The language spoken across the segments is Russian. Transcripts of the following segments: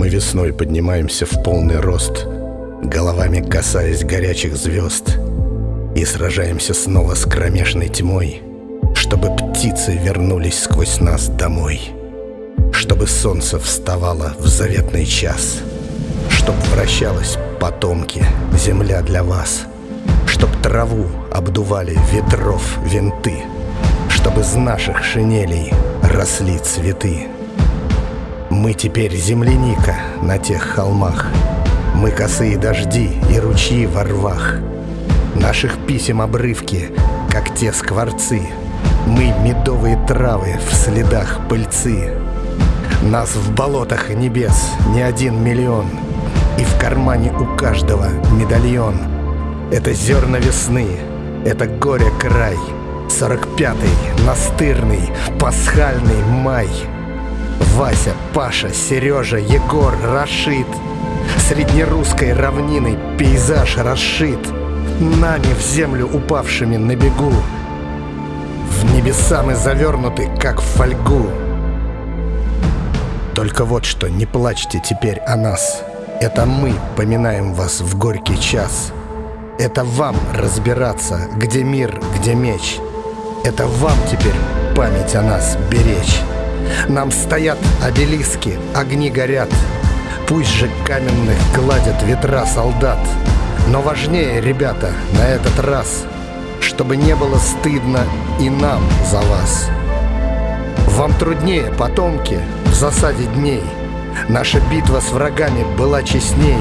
Мы весной поднимаемся в полный рост, Головами касаясь горячих звезд, И сражаемся снова с кромешной тьмой, Чтобы птицы вернулись сквозь нас домой, Чтобы солнце вставало в заветный час, Чтоб вращалась потомки, земля для вас, Чтоб траву обдували ветров винты, Чтобы из наших шинелей росли цветы. Мы теперь земляника на тех холмах. Мы косые дожди и ручьи во рвах. Наших писем обрывки, как те скворцы. Мы медовые травы в следах пыльцы. Нас в болотах небес не один миллион. И в кармане у каждого медальон. Это зерна весны, это горе край. Сорок пятый, настырный, пасхальный май — Вася, Паша, Сережа, Егор, Рашид. Среднерусской равниной пейзаж расшит Нами в землю упавшими на бегу. В небеса мы завернуты, как в фольгу. Только вот что, не плачьте теперь о нас. Это мы поминаем вас в горький час. Это вам разбираться, где мир, где меч. Это вам теперь память о нас беречь нам стоят обелиски, огни горят. Пусть же каменных гладят ветра солдат. Но важнее, ребята, на этот раз Чтобы не было стыдно и нам за вас. Вам труднее, потомки, в засаде дней. Наша битва с врагами была честней.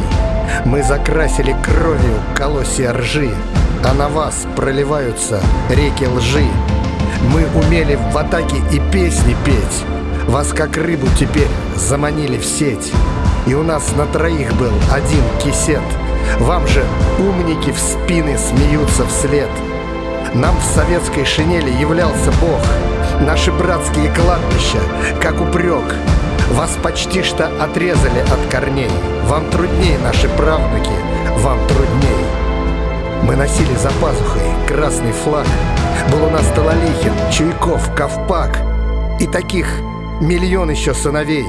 Мы закрасили кровью колосья ржи А на вас проливаются реки лжи мы умели в атаке и песни петь. Вас как рыбу теперь заманили в сеть. И у нас на троих был один кисет. Вам же умники в спины смеются вслед. Нам в советской шинели являлся Бог. Наши братские кладбища, как упрек. Вас почти что отрезали от корней. Вам трудней, наши Мы носили за пазухой красный флаг Был у нас Талалихин, Чуйков, Ковпак И таких миллион еще сыновей.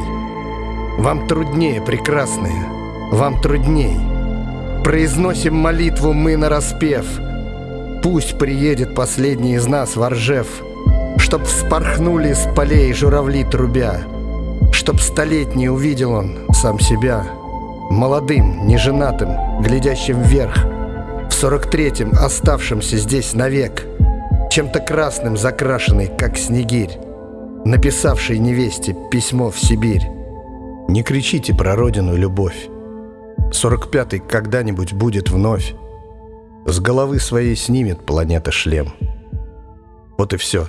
Вам труднее, прекрасные, вам трудней. Произносим молитву мы на распев. Пусть приедет последний из нас в Оржев, Чтоб вспорхнули с полей журавли трубя, Чтоб столетний увидел он сам себя, Молодым, неженатым, глядящим вверх, В сорок третьем оставшимся здесь навек, Чем-то красным закрашенный, как снегирь написавший невесте письмо в Сибирь. Не кричите про родину любовь. Сорок пятый когда-нибудь будет вновь. С головы своей снимет планета шлем. Вот и все.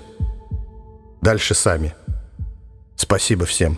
Дальше сами. Спасибо всем.